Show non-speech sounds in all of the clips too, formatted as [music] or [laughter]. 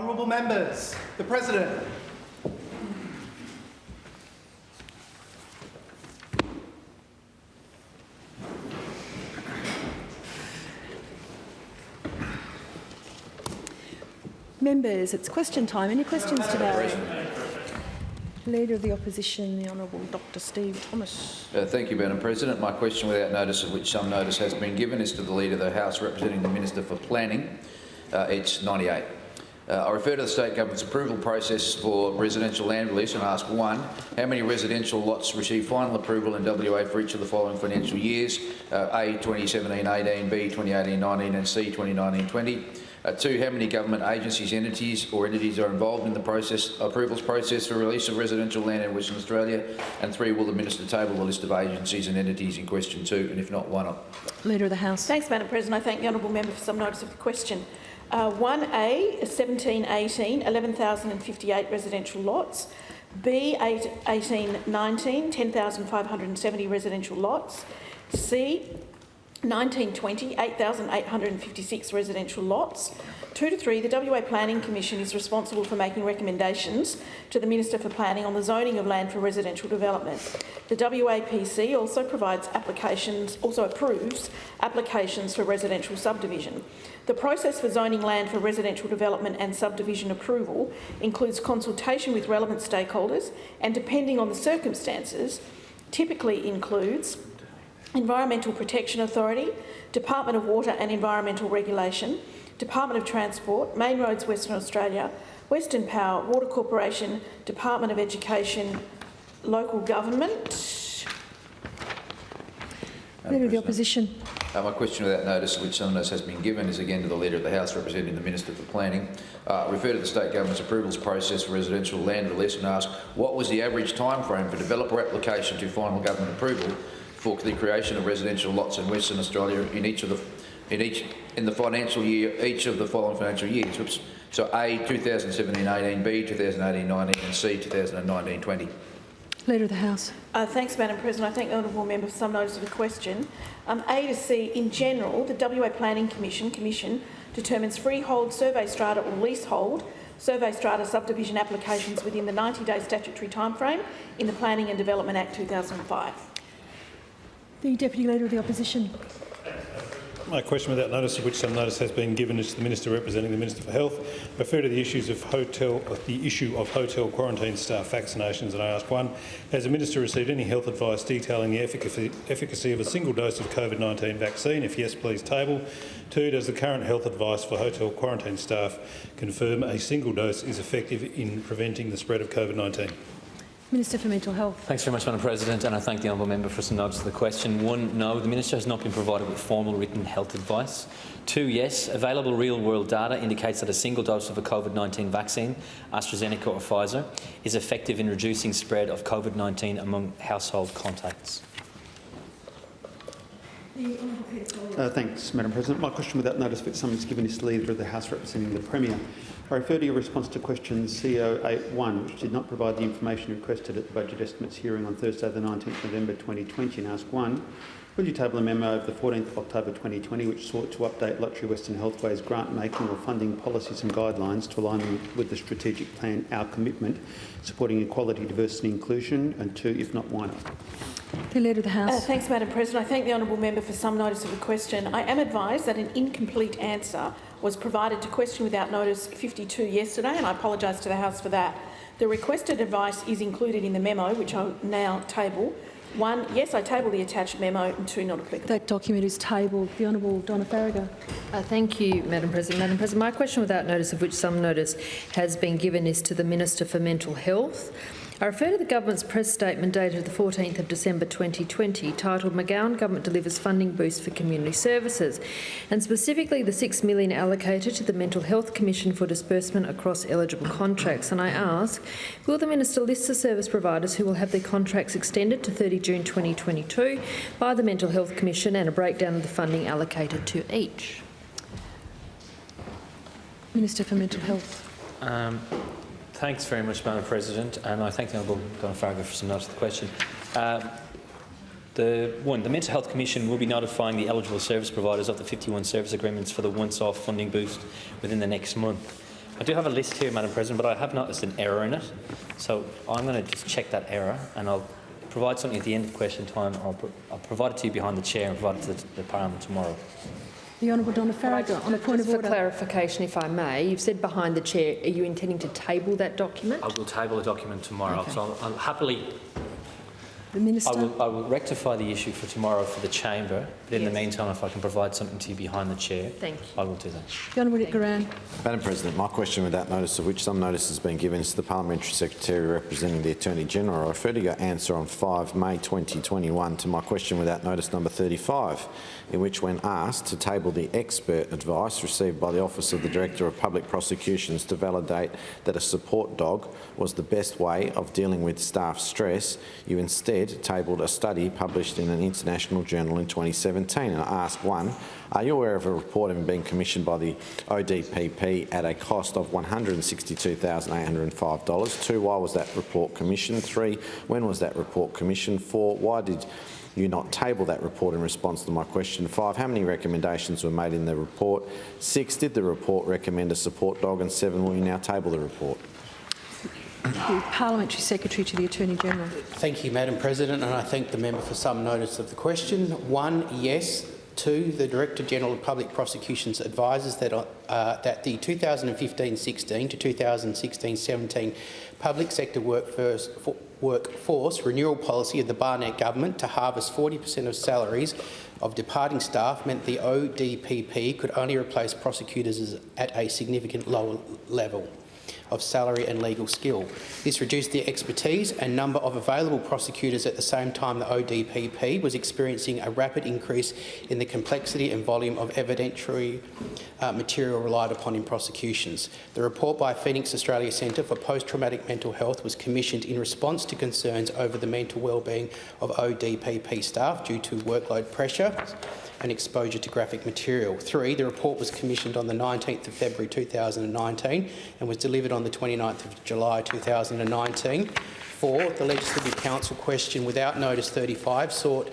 Honourable members, the President. Members, it's question time. Any questions today? Leader of the Opposition, the Honourable Dr Steve Thomas. Uh, thank you, Madam President. My question, without notice of which some notice has been given, is to the Leader of the House representing the Minister for Planning, uh, H 98. Uh, I refer to the State Government's approval process for residential land release and ask one, how many residential lots received final approval in WA for each of the following financial years? Uh, A 2017-18, B 2018-19 and C 2019-20. Uh, two, how many government agencies, entities or entities are involved in the process approvals process for release of residential land in Western Australia? And three, will the Minister table the list of agencies and entities in question two? And if not, why not? Leader of the House. Thanks, Madam President. I thank the honourable member for some notice of the question. Uh, 1A, 1718, 11,058 residential lots. B, 8, 1819, 10,570 residential lots. C, 1920, 8,856 residential lots. Two to three, the WA Planning Commission is responsible for making recommendations to the Minister for Planning on the zoning of land for residential development. The WAPC also provides applications, also approves applications for residential subdivision. The process for zoning land for residential development and subdivision approval includes consultation with relevant stakeholders and, depending on the circumstances, typically includes Environmental Protection Authority, Department of Water and Environmental Regulation, Department of Transport, Main Roads Western Australia, Western Power, Water Corporation, Department of Education, Local Government. Leader of the Opposition. Uh, my question without notice, which some notice has been given, is again to the Leader of the House representing the Minister for Planning. Uh, refer to the State Government's approvals process for residential land release and ask what was the average time frame for developer application to final government approval for the creation of residential lots in Western Australia in each of the in each in the financial year each of the following financial years. Oops. So A 2017-18, B 2018-19 and C 2019-20. Leader of the House. Uh, thanks, Madam President. I thank the honourable member for some notice of the question. Um, a to C, in general, the WA Planning Commission Commission determines freehold, survey strata or leasehold survey strata subdivision applications within the 90-day statutory timeframe in the Planning and Development Act 2005. The Deputy Leader of the Opposition. My question without notice, of which some notice has been given, is to the Minister representing the Minister for Health. I refer to the issues of hotel, the issue of hotel quarantine staff vaccinations, and I ask one: Has the Minister received any health advice detailing the efficacy, efficacy of a single dose of COVID-19 vaccine? If yes, please table. Two: Does the current health advice for hotel quarantine staff confirm a single dose is effective in preventing the spread of COVID-19? Minister for Mental Health. Thanks very much, Madam President, and I thank the honourable member for some notes to the question. One, no, the Minister has not been provided with formal written health advice. Two, yes, available real-world data indicates that a single dose of a COVID-19 vaccine, AstraZeneca or Pfizer, is effective in reducing spread of COVID-19 among household contacts. Uh, thanks, Madam President. My question without notice but summons given is to the Leader of the House representing the Premier. I refer to your response to question CO81, which did not provide the information requested at the Budget Estimates hearing on Thursday the 19th November 2020 and ask one, will you table a memo of the 14th of October 2020 which sought to update Lotterywest and Healthway's grant-making or funding policies and guidelines to align with the strategic plan Our Commitment, supporting equality, diversity and inclusion, and two, if not, why not? The Leader of the House. Uh, thanks, Madam President. I thank the honourable member for some notice of the question. I am advised that an incomplete answer was provided to question without notice 52 yesterday, and I apologise to the House for that. The requested advice is included in the memo, which I now table. One, yes, I table the attached memo, and two, not applicable. That document is tabled. The Honourable Donna Faragher. Uh, thank you, Madam President. Madam President, my question without notice, of which some notice has been given, is to the Minister for Mental Health. I refer to the Government's press statement dated the 14th of December 2020 titled McGowan Government Delivers Funding Boost for Community Services and specifically the 6 million allocated to the Mental Health Commission for disbursement across eligible contracts. And I ask, will the Minister list the service providers who will have their contracts extended to 30 June 2022 by the Mental Health Commission and a breakdown of the funding allocated to each? Minister for Mental Health. Um, thanks very much, Madam President, and I thank the Honourable Donna Faragher for some to the question. Uh, the one, the Mental Health Commission will be notifying the eligible service providers of the 51 service agreements for the once-off funding boost within the next month. I do have a list here, Madam President, but I have noticed an error in it. So I'm going to just check that error and I'll provide something at the end of question time I'll, pro I'll provide it to you behind the chair and provide it to the, the Parliament tomorrow. The Honourable Donna Faragher on a point of Just for order. clarification, if I may, you've said behind the chair, are you intending to table that document? I will table the document tomorrow. Okay. So I'll, I'll happily, The I Minister. will, I will rectify the issue for tomorrow for the chamber. But in the meantime, if I can provide something to you behind the chair, Thank you. I will do that. The Honourable Nick Goiran. Madam President, my question without notice of which some notice has been given is to the Parliamentary Secretary representing the Attorney-General. I refer to your answer on 5 May 2021 to my question without notice number 35, in which when asked to table the expert advice received by the Office of the Director of Public Prosecutions to validate that a support dog was the best way of dealing with staff stress, you instead tabled a study published in an international journal in 2017. And I ask one, are you aware of a report having been commissioned by the ODPP at a cost of $162,805? Two, why was that report commissioned? Three, when was that report commissioned? Four, why did you not table that report in response to my question? Five, how many recommendations were made in the report? Six, did the report recommend a support dog? And seven, will you now table the report? The Parliamentary Secretary to the Attorney-General. Thank you, Madam President, and I thank the member for some notice of the question. One, yes. Two, the Director-General of Public Prosecutions advises that, uh, that the 2015-16 to 2016-17 public sector workforce, for, workforce renewal policy of the Barnett government to harvest 40 per cent of salaries of departing staff meant the ODPP could only replace prosecutors at a significant lower level of salary and legal skill. This reduced the expertise and number of available prosecutors at the same time the ODPP was experiencing a rapid increase in the complexity and volume of evidentiary uh, material relied upon in prosecutions. The report by Phoenix Australia Centre for Post-Traumatic Mental Health was commissioned in response to concerns over the mental well-being of ODPP staff due to workload pressure and exposure to graphic material. Three, the report was commissioned on the 19th of February 2019 and was delivered on the 29th of July 2019. Four, the Legislative Council question without notice 35 sought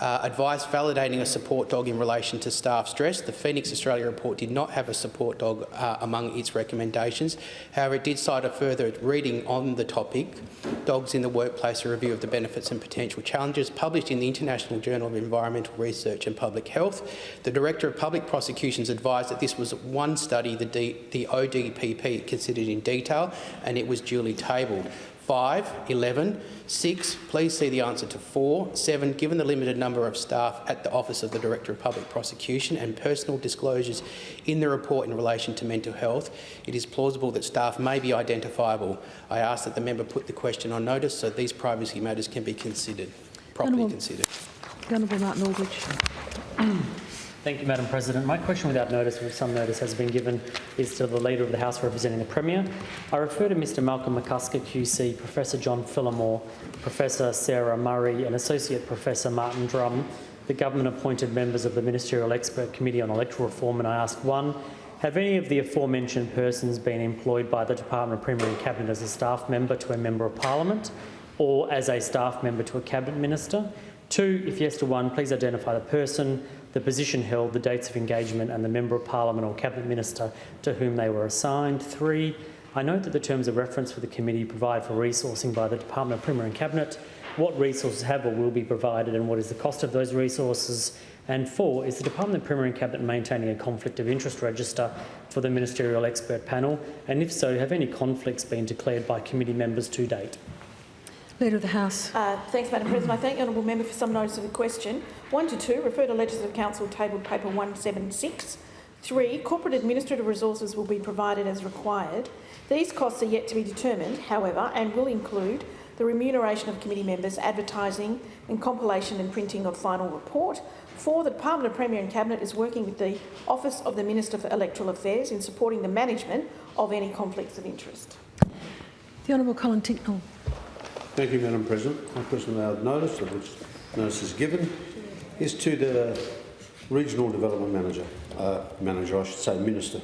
uh, advice validating a support dog in relation to staff stress. The Phoenix Australia report did not have a support dog uh, among its recommendations. However, it did cite a further reading on the topic, Dogs in the Workplace, a review of the benefits and potential challenges, published in the International Journal of Environmental Research and Public Health. The Director of Public Prosecutions advised that this was one study the, D the ODPP considered in detail and it was duly tabled. 5, 11, 6, please see the answer to 4, 7, given the limited number of staff at the Office of the Director of Public Prosecution and personal disclosures in the report in relation to mental health, it is plausible that staff may be identifiable. I ask that the member put the question on notice so these privacy matters can be considered, properly Honourable- considered. Honourable Martin Aldridge. Thank you, Madam President. My question without notice, with some notice has been given, is to the Leader of the House representing the Premier. I refer to Mr Malcolm McCusker QC, Professor John Phillimore, Professor Sarah Murray and Associate Professor Martin Drum, the government-appointed members of the Ministerial Expert Committee on Electoral Reform, and I ask one, have any of the aforementioned persons been employed by the Department of Premier and Cabinet as a staff member to a Member of Parliament or as a staff member to a Cabinet Minister? Two, if yes to one, please identify the person, the position held, the dates of engagement and the Member of Parliament or Cabinet Minister to whom they were assigned. Three, I note that the terms of reference for the committee provide for resourcing by the Department of Premier and Cabinet. What resources have or will be provided and what is the cost of those resources? And four, is the Department of Premier and Cabinet maintaining a conflict of interest register for the Ministerial Expert Panel? And if so, have any conflicts been declared by committee members to date? Leader of the House. Uh, thanks, Madam President. I thank the honourable member for some notice of the question. One to two, refer to Legislative Council tabled paper 176. Three, corporate administrative resources will be provided as required. These costs are yet to be determined, however, and will include the remuneration of committee members, advertising and compilation and printing of final report. Four, the Department of Premier and Cabinet is working with the Office of the Minister for Electoral Affairs in supporting the management of any conflicts of interest. The Honourable Colin Tincknell. Thank you, Madam President. My question without notice, of which notice is given, is to the Regional Development Manager, uh, Manager, I should say, Minister.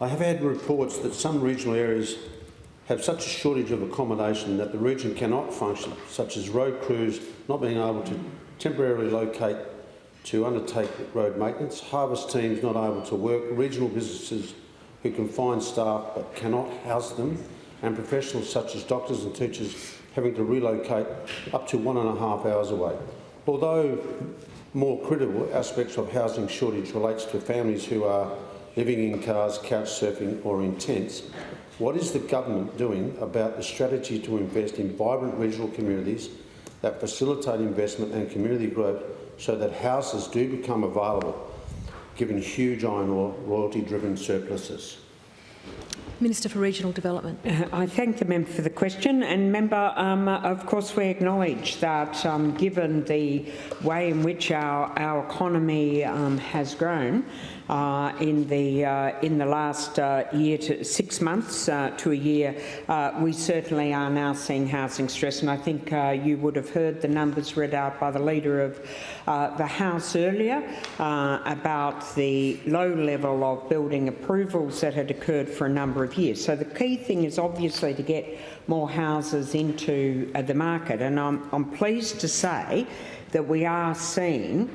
I have had reports that some regional areas have such a shortage of accommodation that the region cannot function, such as road crews not being able to temporarily locate to undertake road maintenance, harvest teams not able to work, regional businesses who can find staff but cannot house them, and professionals such as doctors and teachers having to relocate up to one and a half hours away. Although more critical aspects of housing shortage relates to families who are living in cars, couch surfing or in tents, what is the government doing about the strategy to invest in vibrant regional communities that facilitate investment and community growth so that houses do become available, given huge iron ore royalty-driven surpluses? Minister for Regional Development. Uh, I thank the member for the question. And member, um, of course, we acknowledge that um, given the way in which our, our economy um, has grown, uh, in the uh, in the last uh, year to six months uh, to a year, uh, we certainly are now seeing housing stress. And I think you would have heard the numbers read out by the leader of the House earlier about the low level of building approvals that had occurred for a number of years. So the key thing is obviously to get more houses into the market. And I'm, I'm pleased to say that we are seeing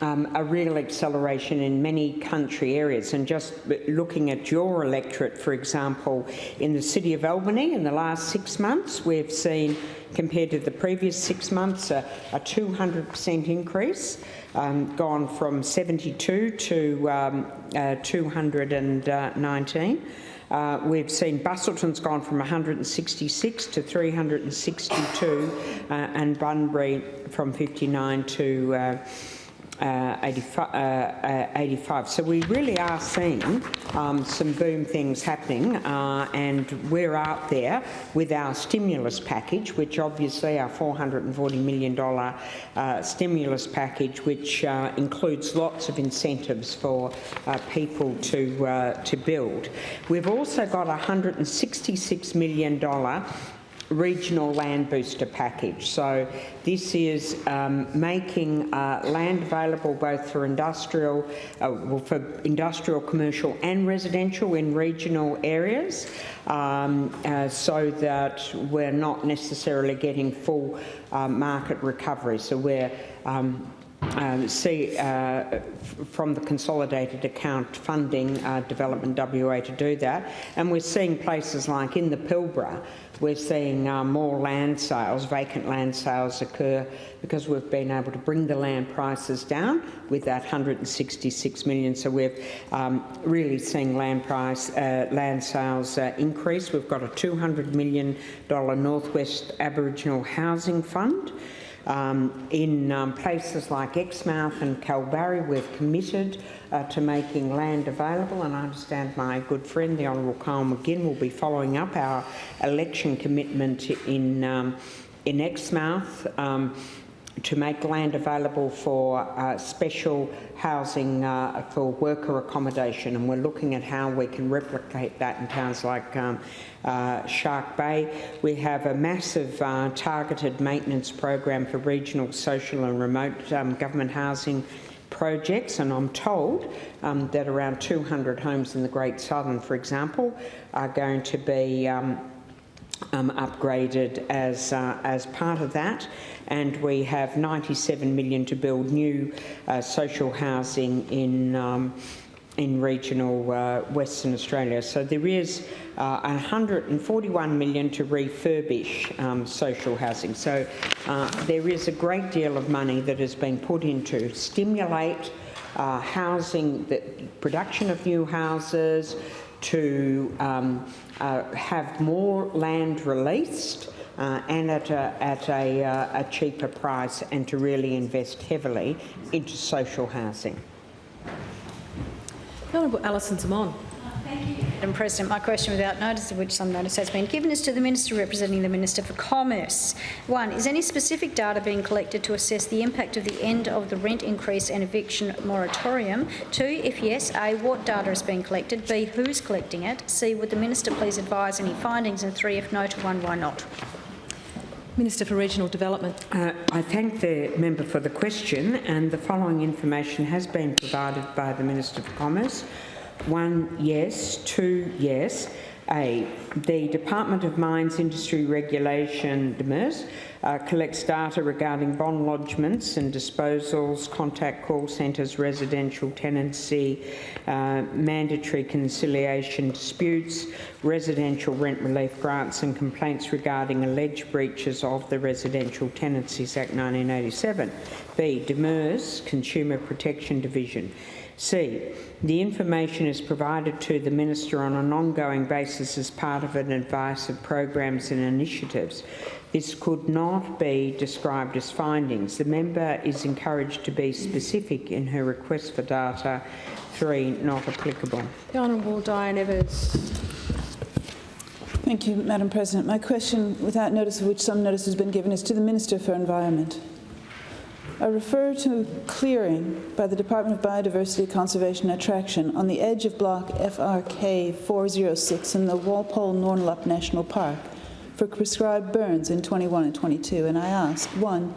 um, a real acceleration in many country areas. And just looking at your electorate, for example, in the City of Albany in the last six months, we've seen, compared to the previous six months, a, a 200% increase, um, gone from 72 to um, uh, 219. Uh, we've seen Busselton's gone from 166 to 362 uh, and Bunbury from 59 to uh, uh, 85, uh, uh, 85. So we really are seeing um, some boom things happening uh, and we're out there with our stimulus package, which obviously our $440 million uh, stimulus package, which includes lots of incentives for people to, to build. We've also got a $166 million regional land booster package. So this is um, making uh, land available both for industrial, uh, well, for industrial, commercial and residential in regional areas um, uh, so that we're not necessarily getting full uh, market recovery. So we're um, um, see uh, from the consolidated account funding uh, Development WA to do that. And we're seeing places like in the Pilbara, we're seeing uh, more land sales, vacant land sales occur because we've been able to bring the land prices down with that 166 million. So we're um, really seeing land price, uh, land sales uh, increase. We've got a $200 million Northwest Aboriginal Housing Fund. Um, in um, places like Exmouth and Kalbarri, we've committed uh, to making land available, and I understand my good friend, the Honourable Kyle McGinn, will be following up our election commitment in, um, in Exmouth. Um, to make land available for uh, special housing uh, for worker accommodation and we're looking at how we can replicate that in towns like um, uh, Shark Bay. We have a massive uh, targeted maintenance program for regional, social and remote um, government housing projects and I'm told um, that around 200 homes in the Great Southern, for example, are going to be um, upgraded as, uh, as part of that and we have 97 million to build new uh, social housing in um, in regional uh, Western Australia. So there is uh, 141 million to refurbish um, social housing. So uh, there is a great deal of money that has been put into stimulate uh, housing, the production of new houses, to um, uh, have more land released uh, and at, a, at a, uh, a cheaper price and to really invest heavily into social housing. Honourable Alison Xamon. Madam President, my question without notice, of which some notice has been given, is to the Minister representing the Minister for Commerce. One, is any specific data being collected to assess the impact of the end of the rent increase and eviction moratorium? Two, if yes, A, what data is being collected? B, who's collecting it? C, would the Minister please advise any findings? And three, if no to one, why not? Minister for Regional Development. Uh, I thank the member for the question and the following information has been provided by the Minister for Commerce. One, yes. Two, yes. A. The Department of Mines Industry Regulation, DMIRS, uh, collects data regarding bond lodgements and disposals, contact call centres, residential tenancy, uh, mandatory conciliation disputes, residential rent relief grants and complaints regarding alleged breaches of the Residential Tenancies Act 1987. B. DMIRS, Consumer Protection Division. C. The information is provided to the Minister on an ongoing basis as part of an advice of programs and initiatives. This could not be described as findings. The member is encouraged to be specific in her request for data. 3. Not applicable. The Honourable Diane Evers. Thank you, Madam President. My question, without notice of which some notice has been given, is to the Minister for Environment. I refer to clearing by the Department of Biodiversity Conservation and Attraction on the edge of block FRK 406 in the Walpole Nornalup National Park for prescribed burns in 21 and 22. And I ask, one,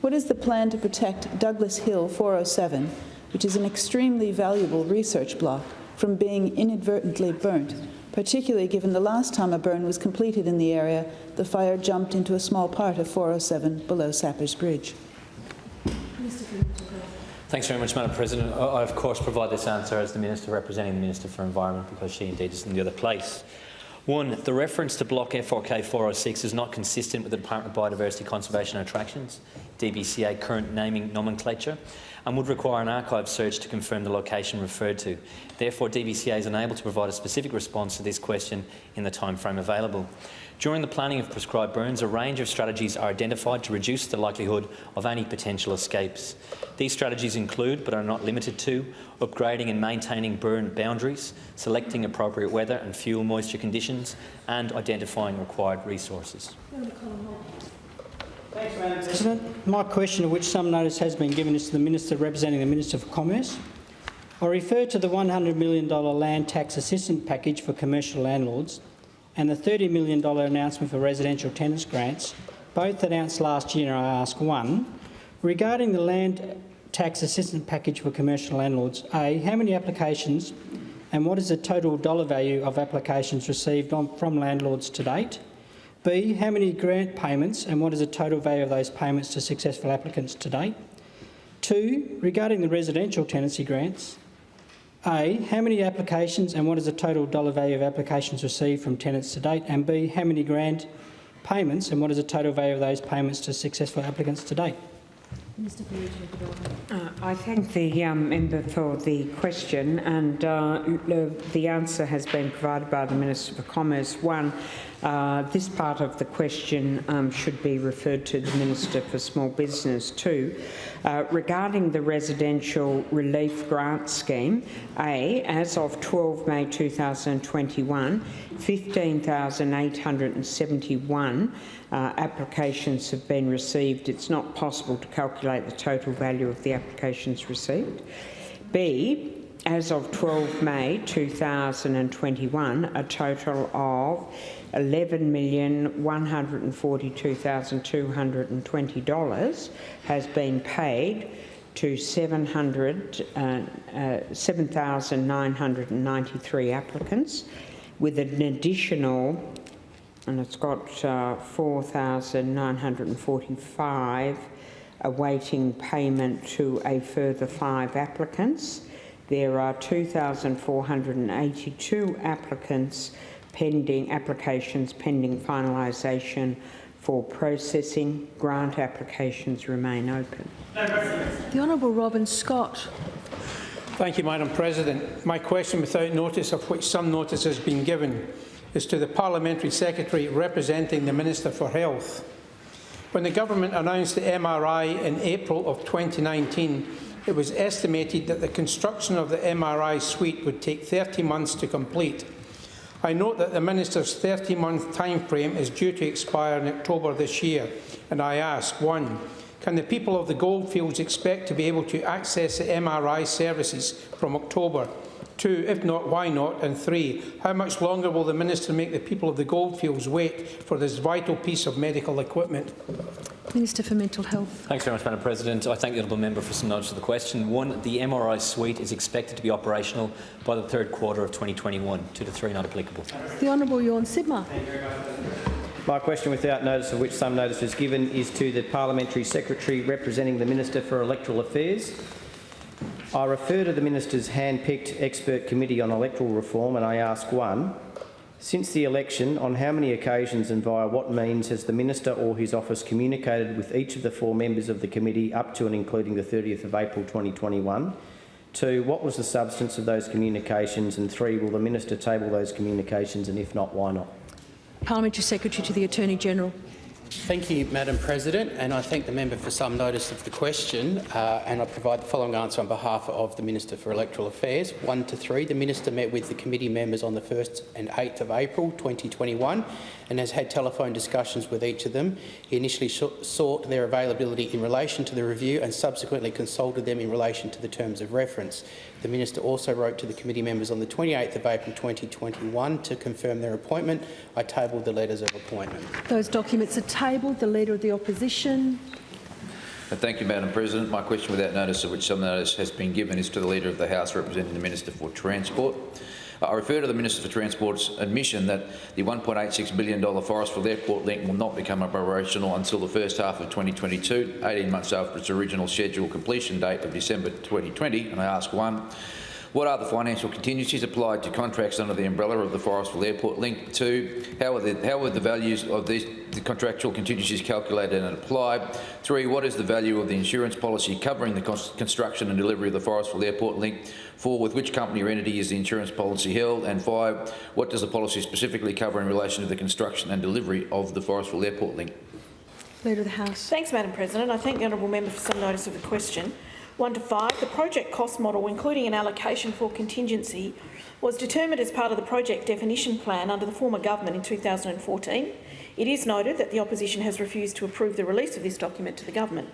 what is the plan to protect Douglas Hill 407, which is an extremely valuable research block, from being inadvertently burnt, particularly given the last time a burn was completed in the area, the fire jumped into a small part of 407 below Sappers Bridge. Thanks very much, Madam President. I, of course, provide this answer as the Minister representing the Minister for Environment because she indeed is in the other place. One, the reference to Block F4K 406 is not consistent with the Department of Biodiversity Conservation and Attractions, DBCA current naming nomenclature, and would require an archive search to confirm the location referred to. Therefore, DBCA is unable to provide a specific response to this question in the time frame available. During the planning of prescribed burns, a range of strategies are identified to reduce the likelihood of any potential escapes. These strategies include, but are not limited to, upgrading and maintaining burn boundaries, selecting appropriate weather and fuel moisture conditions, and identifying required resources. Thanks, Madam President. My question, of which some notice has been given, is to the Minister representing the Minister for Commerce. I refer to the $100 million land tax assistance package for commercial landlords and the $30 million announcement for residential tenants grants, both announced last year, I ask one, regarding the land tax assistance package for commercial landlords, A, how many applications and what is the total dollar value of applications received on, from landlords to date? B, how many grant payments and what is the total value of those payments to successful applicants to date? Two, regarding the residential tenancy grants, a, how many applications and what is the total dollar value of applications received from tenants to date? And B, how many grant payments and what is the total value of those payments to successful applicants to date? Mr. Uh, I thank the um, member for the question and uh, the answer has been provided by the Minister for Commerce. One, uh, this part of the question um, should be referred to the Minister for Small Business too. Uh, regarding the residential relief grant scheme, A, as of 12 May 2021, 15,871 uh, applications have been received. It's not possible to calculate the total value of the applications received. B, as of 12 May 2021, a total of $11,142,220 has been paid to 700, uh, uh, 7,993 applicants, with an additional, and it's got uh, 4,945 awaiting payment to a further five applicants. There are 2,482 applicants pending applications pending finalisation for processing. Grant applications remain open. The Honourable Robin Scott. Thank you, Madam President. My question, without notice of which some notice has been given, is to the Parliamentary Secretary representing the Minister for Health. When the Government announced the MRI in April of 2019, it was estimated that the construction of the MRI suite would take 30 months to complete. I note that the Minister's 30-month timeframe is due to expire in October this year, and I ask, one, can the people of the goldfields expect to be able to access the MRI services from October? Two, if not, why not? And three, how much longer will the Minister make the people of the Goldfields wait for this vital piece of medical equipment? Minister for Mental Health. Thanks very much, Madam President. I thank the honourable member for some knowledge of the question. One, the MRI suite is expected to be operational by the third quarter of 2021. Two to three not applicable. The Honourable Tjorn Sibma. My question, without notice of which some notice was given, is to the Parliamentary Secretary representing the Minister for Electoral Affairs. I refer to the Minister's hand-picked expert committee on electoral reform and I ask one, since the election, on how many occasions and via what means has the Minister or his office communicated with each of the four members of the committee up to and including the 30th of April 2021? Two, what was the substance of those communications? And three, will the Minister table those communications and if not, why not? Parliamentary Secretary to the Attorney-General. Thank you, Madam President, and I thank the member for some notice of the question, uh, and I provide the following answer on behalf of the Minister for Electoral Affairs. One to three, the Minister met with the committee members on the 1st and 8th of April 2021 and has had telephone discussions with each of them. He initially sought their availability in relation to the review and subsequently consulted them in relation to the terms of reference. The Minister also wrote to the committee members on the 28th of April 2021 to confirm their appointment. I tabled the letters of appointment. Those documents are tabled. The Leader of the Opposition. Uh, Thank you, Madam President. My question without notice of which some notice has been given is to the Leader of the House representing the Minister for Transport. I refer to the Minister for Transport's admission that the $1.86 billion Forrestfield Airport link will not become operational until the first half of 2022, 18 months after its original scheduled completion date of December 2020. And I ask one, what are the financial contingencies applied to contracts under the umbrella of the Forrestfield Airport link? Two, how are the, how are the values of these the contractual contingencies calculated and applied? Three, what is the value of the insurance policy covering the construction and delivery of the Forrestfield Airport link? Four, with which company or entity is the insurance policy held? And five, what does the policy specifically cover in relation to the construction and delivery of the Forrestfield Airport link? Leader of the House. Thanks, Madam President. I thank the honourable member for some notice of the question. 1 to 5, the project cost model, including an allocation for contingency, was determined as part of the project definition plan under the former government in 2014. It is noted that the opposition has refused to approve the release of this document to the government.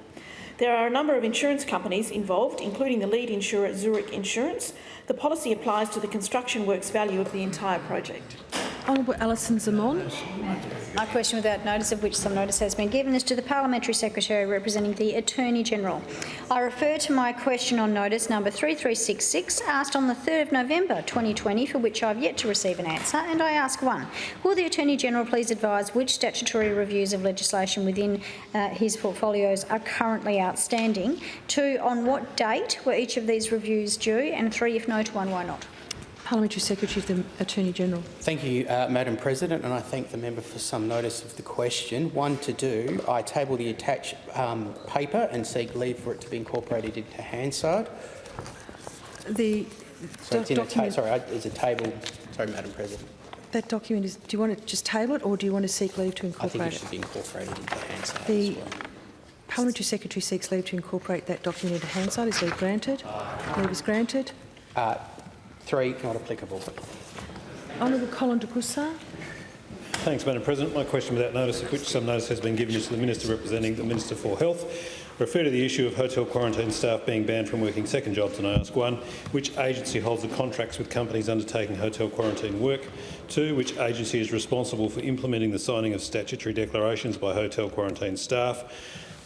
There are a number of insurance companies involved, including the lead insurer Zurich Insurance. The policy applies to the construction works value of the entire project. Honourable Alison Xamon. My question without notice of which some notice has been given is to the Parliamentary Secretary representing the Attorney-General. I refer to my question on notice number 3366 asked on the 3rd of November 2020 for which I have yet to receive an answer and I ask one. Will the Attorney-General please advise which statutory reviews of legislation within uh, his portfolios are currently outstanding? Two, on what date were each of these reviews due? And three, if no to one, why not? Parliamentary Secretary to the Attorney-General. Thank you, uh, Madam President, and I thank the member for some notice of the question. One to do, I table the attached um, paper and seek leave for it to be incorporated into Hansard. The so do document, sorry, it's a table. Sorry, Madam President. That document is. Do you want to just table it, or do you want to seek leave to incorporate it? I think it should be incorporated into Hansard. The well. Parliamentary Secretary seeks leave to incorporate that document into Hansard. Is leave granted? Leave is granted. Uh, three, not applicable. Honourable Colin de Grussa. Thanks, Madam President. My question without notice, of which some notice has been given, is to the Minister representing the Minister for Health. refer to the issue of hotel quarantine staff being banned from working second jobs, and I ask one, which agency holds the contracts with companies undertaking hotel quarantine work? Two, which agency is responsible for implementing the signing of statutory declarations by hotel quarantine staff?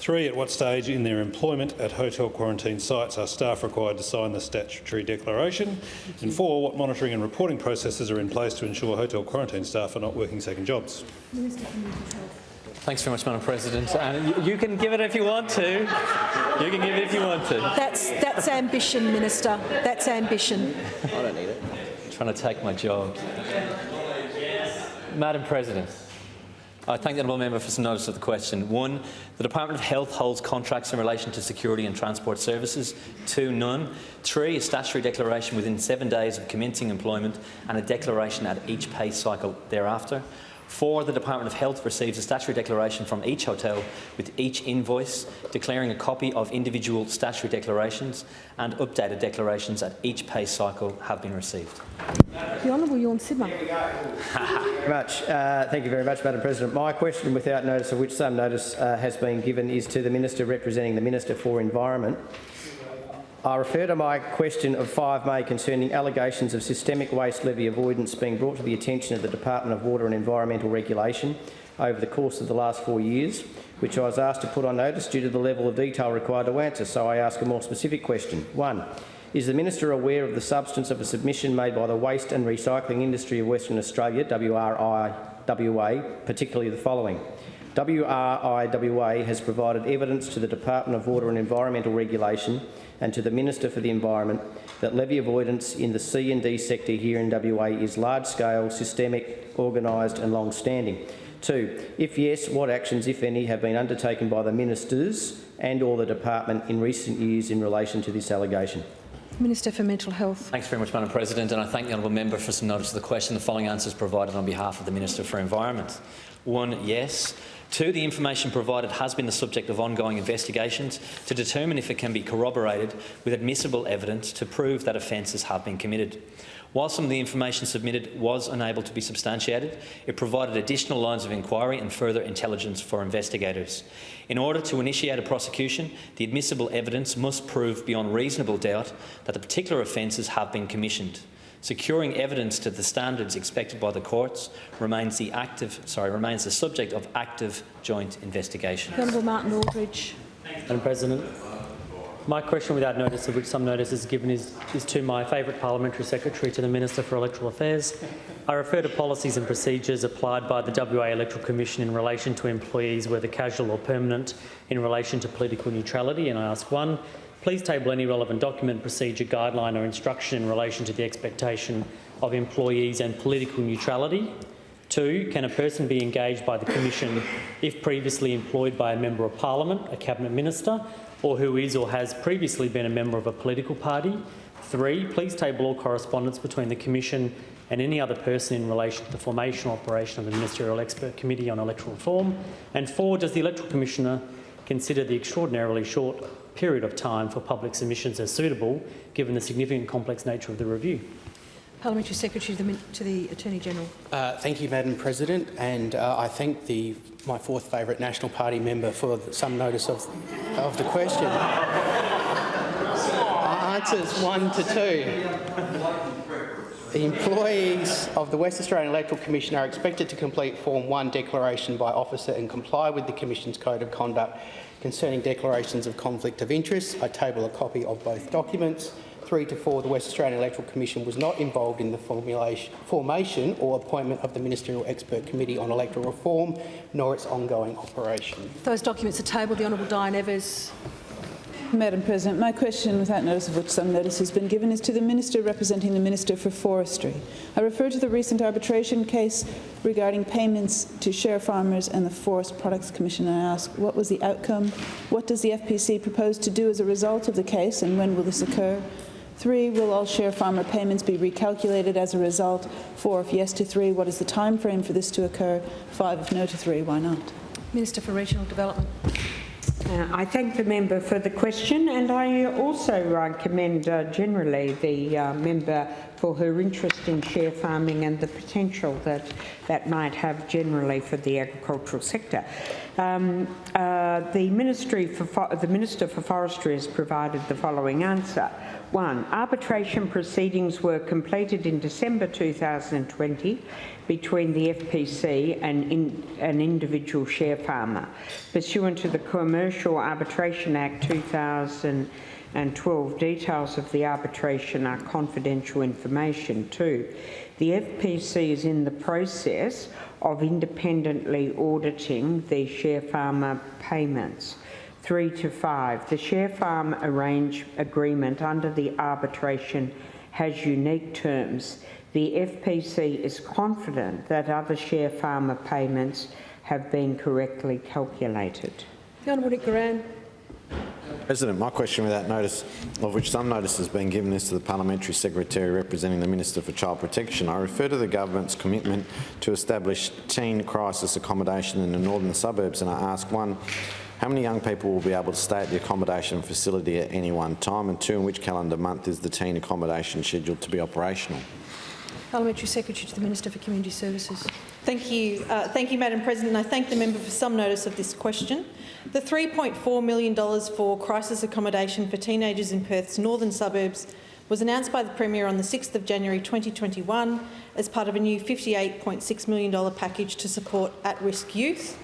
Three, at what stage in their employment at hotel quarantine sites are staff required to sign the statutory declaration? And four, what monitoring and reporting processes are in place to ensure hotel quarantine staff are not working second jobs? Thanks very much, Madam President. And you, you, can give it if you want to. You can give it if you want to. That's that's ambition, Minister. That's ambition. I don't need it. I'm trying to take my job. Madam President. I thank the honourable member for some notice of the question. One, the Department of Health holds contracts in relation to security and transport services. Two, none. Three, a statutory declaration within seven days of commencing employment and a declaration at each pay cycle thereafter. Four, the Department of Health receives a statutory declaration from each hotel with each invoice, declaring a copy of individual statutory declarations and updated declarations at each pay cycle have been received. The Honourable Tjorn Sibma. very [laughs] much. Uh, thank you very much, Madam President. My question, without notice of which some notice uh, has been given, is to the Minister representing the Minister for Environment. I refer to my question of 5 May concerning allegations of systemic waste levy avoidance being brought to the attention of the Department of Water and Environmental Regulation over the course of the last four years, which I was asked to put on notice due to the level of detail required to answer. So I ask a more specific question. 1. Is the Minister aware of the substance of a submission made by the Waste and Recycling Industry of Western Australia, WRIWA, particularly the following? WRIWA has provided evidence to the Department of Water and Environmental Regulation and to the Minister for the Environment that levy avoidance in the C and D sector here in WA is large-scale, systemic, organised and long-standing. Two, if yes, what actions, if any, have been undertaken by the ministers and or the department in recent years in relation to this allegation? Minister for Mental Health. Thanks very much, Madam President, and I thank the honourable member for some notice of the question. The following answers provided on behalf of the Minister for Environment. One, yes. Two, the information provided has been the subject of ongoing investigations to determine if it can be corroborated with admissible evidence to prove that offences have been committed. While some of the information submitted was unable to be substantiated, it provided additional lines of inquiry and further intelligence for investigators. In order to initiate a prosecution, the admissible evidence must prove beyond reasonable doubt that the particular offences have been commissioned. Securing evidence to the standards expected by the courts remains the active, sorry, remains the subject of active joint investigation. The Honourable Martin Aldridge. Madam President, my question without notice, of which some notice is given, is, is to my favourite parliamentary secretary, to the Minister for Electoral Affairs. I refer to policies and procedures applied by the WA Electoral Commission in relation to employees, whether casual or permanent, in relation to political neutrality, and I ask one, Please table any relevant document, procedure, guideline or instruction in relation to the expectation of employees and political neutrality. Two, can a person be engaged by the Commission if previously employed by a Member of Parliament, a Cabinet Minister, or who is or has previously been a member of a political party? Three, please table all correspondence between the Commission and any other person in relation to the formation or operation of the Ministerial Expert Committee on Electoral Reform. And four, does the Electoral Commissioner consider the extraordinarily short period of time for public submissions as suitable, given the significant complex nature of the review. Parliamentary Secretary to the, to the Attorney General. Uh, thank you, Madam President, and uh, I thank the my fourth favourite National Party member for some notice of of the question. [laughs] Answers one to two. The employees of the West Australian Electoral Commission are expected to complete Form 1 declaration by officer and comply with the Commission's Code of Conduct concerning declarations of conflict of interest. I table a copy of both documents. Three to four, the West Australian Electoral Commission was not involved in the formation or appointment of the Ministerial Expert Committee on Electoral Reform, nor its ongoing operation. Those documents are tabled. The Honourable Diane Evers. Madam President, my question, without notice of which some notice has been given, is to the Minister representing the Minister for Forestry. I refer to the recent arbitration case regarding payments to share farmers and the Forest Products Commission. I ask, what was the outcome? What does the FPC propose to do as a result of the case, and when will this occur? Three, will all share farmer payments be recalculated as a result? Four, if yes to three, what is the time frame for this to occur? Five, if no to three, why not? Minister for Regional Development. Uh, I thank the member for the question and I also uh, commend uh, generally the uh, member for her interest in share farming and the potential that that might have generally for the agricultural sector. Um, uh, the, Ministry for the Minister for Forestry has provided the following answer. One, arbitration proceedings were completed in December 2020 between the FPC and in, an individual share farmer. Pursuant to the Commercial Arbitration Act 2012, details of the arbitration are confidential information too. The FPC is in the process of independently auditing the share farmer payments. 3 to 5. The share farm arrange agreement under the arbitration has unique terms. The FPC is confident that other share farmer payments have been correctly calculated. The Honourable Nick Goiran. President, my question without notice, of which some notice has been given, is to the Parliamentary Secretary representing the Minister for Child Protection. I refer to the government's commitment to establish teen crisis accommodation in the northern suburbs and I ask one, how many young people will be able to stay at the accommodation facility at any one time? And two, in which calendar month is the teen accommodation scheduled to be operational? Parliamentary Secretary to the Minister for Community Services. Thank you. Uh, thank you, Madam President. I thank the member for some notice of this question. The $3.4 million for crisis accommodation for teenagers in Perth's northern suburbs was announced by the Premier on the 6th of January 2021 as part of a new $58.6 million package to support at-risk youth.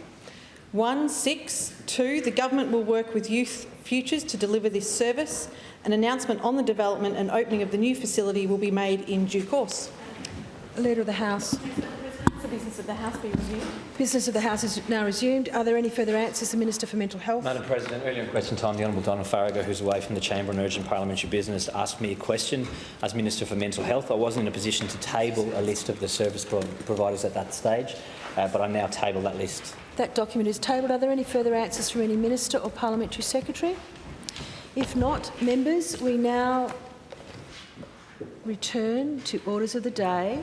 One, six, two, The government will work with Youth Futures to deliver this service. An announcement on the development and opening of the new facility will be made in due course. Leader of the House. The business of the House be resumed. Business of the House is now resumed. Are there any further answers? The Minister for Mental Health. Madam President, earlier in question time, the Honourable Donna Faragher, who's away from the chamber on urgent parliamentary business, asked me a question. As Minister for Mental Health, I wasn't in a position to table a list of the service pro providers at that stage, uh, but I now table that list. That document is tabled. Are there any further answers from any minister or parliamentary secretary? If not, members, we now return to orders of the day.